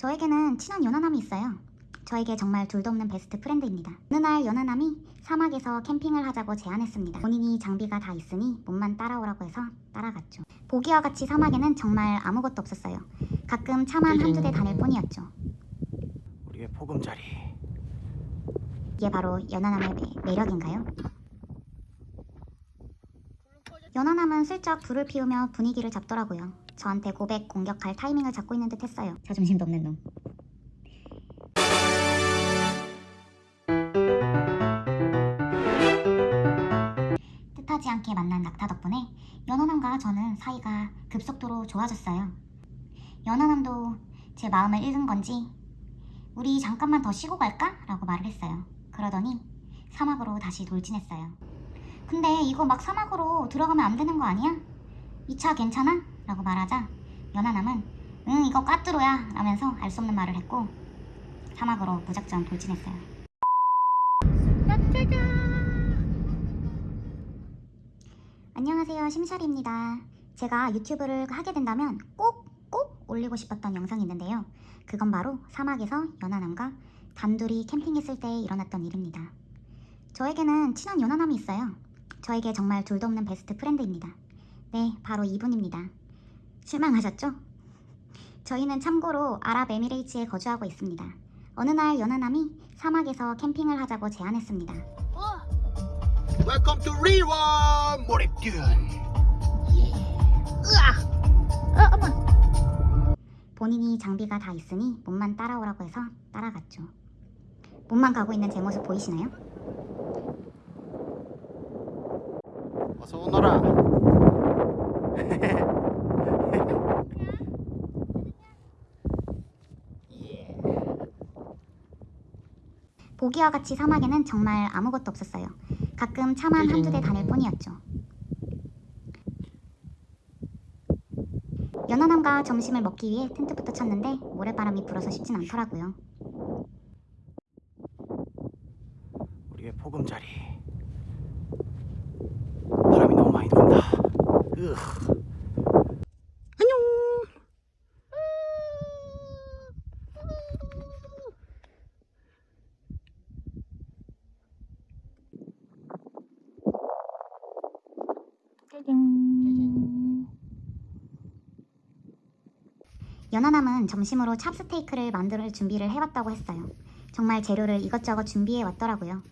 저에게는 친한 연하남이 있어요. 저에게 정말 둘도 없는 베스트 프렌드입니다. 어느 날 연하남이 사막에서 캠핑을 하자고 제안했습니다. 본인이 장비가 다 있으니 몸만 따라오라고 해서 따라갔죠. 보기와 같이 사막에는 정말 아무것도 없었어요. 가끔 차만 한두 대 다닐 뿐이었죠. 우리의 보금자리 이게 바로 연하남의 매- 매력인가요? 연하남은 슬쩍 불을 피우며 분위기를 잡더라고요. 저한테 고백 공격할 타이밍을 잡고 있는 듯 했어요. 자존심도 없는 놈. 뜻하지 않게 만난 낙타 덕분에 연하남과 저는 사이가 급속도로 좋아졌어요. 연하남도 제 마음을 읽은 건지 우리 잠깐만 더 쉬고 갈까? 라고 말을 했어요. 그러더니 사막으로 다시 돌진했어요. 근데 이거 막 사막으로 들어가면 안 되는 거 아니야? 이 차 괜찮아? 라고 말하자 연하남은 응 이거 까뚜로야 라면서 알 수 없는 말을 했고 사막으로 무작정 돌진했어요. 안녕하세요 심샤리입니다. 제가 유튜브를 하게 된다면 꼭 꼭 올리고 싶었던 영상이 있는데요. 그건 바로 사막에서 연하남과 단둘이 캠핑했을 때 일어났던 일입니다. 저에게는 친한 연하남이 있어요. 저에게 정말 둘도 없는 베스트 프렌드입니다. 네, 바로 이분입니다. 실망하셨죠? 저희는 참고로 아랍에미레이츠에 거주하고 있습니다. 어느 날 연하남이 사막에서 캠핑을 하자고 제안했습니다. Welcome to Rewa 몰입듀 본인이 장비가 다 있으니 몸만 따라오라고 해서 따라갔죠. 몸만 가고 있는 제 모습 보이시나요? 어서 오너라 보기와 같이 사막에는 정말 아무것도 없었어요. 가끔 차만 한두 대 다닐 뿐이었죠. 연하남과 점심을 먹기 위해 텐트부터 쳤는데 모래바람이 불어서 쉽진 않더라고요. 우리의 보금자리 바람이 너무 많이 돈다 으안 연하남은 점심으로 찹스테이크를 만들 준비를 해왔다고 했어요. 정말 재료를 이것저것 준비해 왔더라고요.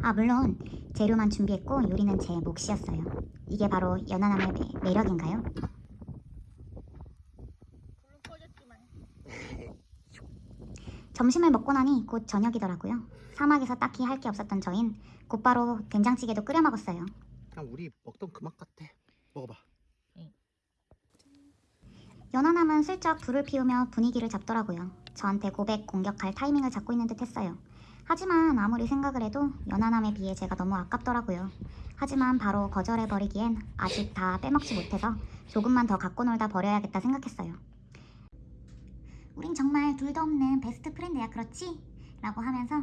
아 물론 재료만 준비했고 요리는 제 몫이었어요. 이게 바로 연하남의 매, 매력인가요? 점심을 먹고 나니 곧 저녁이더라고요. 사막에서 딱히 할 게 없었던 저흰 곧바로 된장찌개도 끓여 먹었어요. 그냥 우리 먹던 그 맛 같아 먹어봐 연하남은 슬쩍 불을 피우며 분위기를 잡더라고요. 저한테 고백 공격할 타이밍을 잡고 있는 듯 했어요. 하지만 아무리 생각을 해도 연하남에 비해 제가 너무 아깝더라고요. 하지만 바로 거절해버리기엔 아직 다 빼먹지 못해서 조금만 더 갖고 놀다 버려야겠다 생각했어요. 우린 정말 둘도 없는 베스트 프렌드야 그렇지? 라고 하면서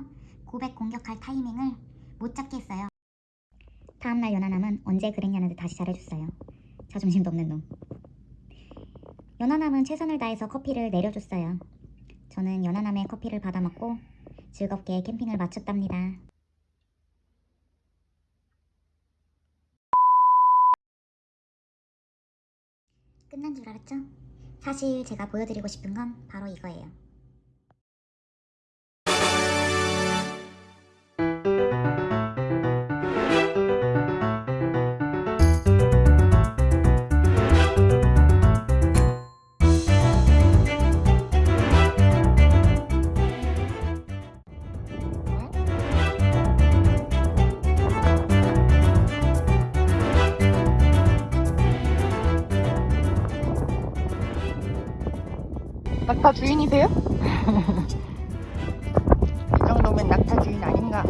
고백 공격할 타이밍을 못 잡게 했어요. 다음날 연하남은 언제 그랬냐는 듯 다시 잘해줬어요. 자존심도 없는 놈. 연하남은 최선을 다해서 커피를 내려줬어요. 저는 연하남의 커피를 받아 먹고 즐겁게 캠핑을 마쳤답니다. 끝난 줄 알았죠? 사실 제가 보여드리고 싶은 건 바로 이거예요. 낙타 주인이세요? 이 정도면 낙타 주인 아닌가?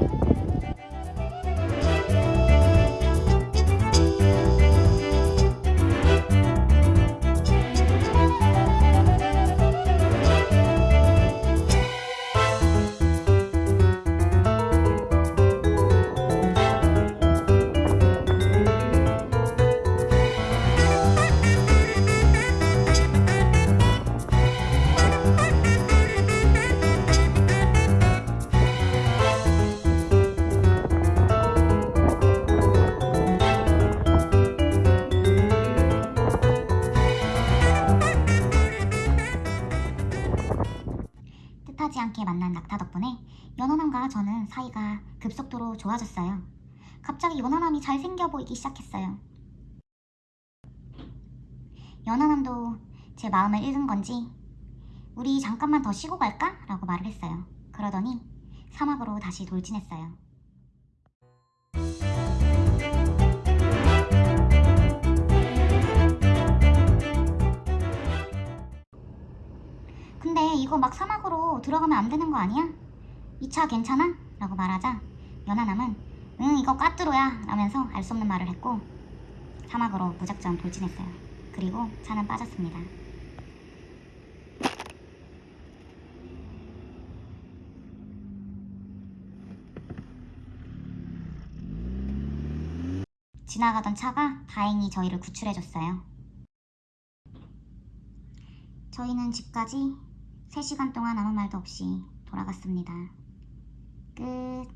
기분도 좋아졌어요. 갑자기 연하남이 잘생겨 보이기 시작했어요. 연하남도 제 마음을 읽은 건지 우리 잠깐만 더 쉬고 갈까? 라고 말을 했어요. 그러더니 사막으로 다시 돌진했어요. 근데 이거 막 사막으로 들어가면 안 되는 거 아니야? 이 차 괜찮아? 라고 말하자 연하남은 응 이거 까뚜로야 라면서 알 수 없는 말을 했고 사막으로 무작정 돌진했어요. 그리고 차는 빠졌습니다. 지나가던 차가 다행히 저희를 구출해줬어요. 저희는 집까지 3시간 동안 아무 말도 없이 돌아갔습니다. 끝.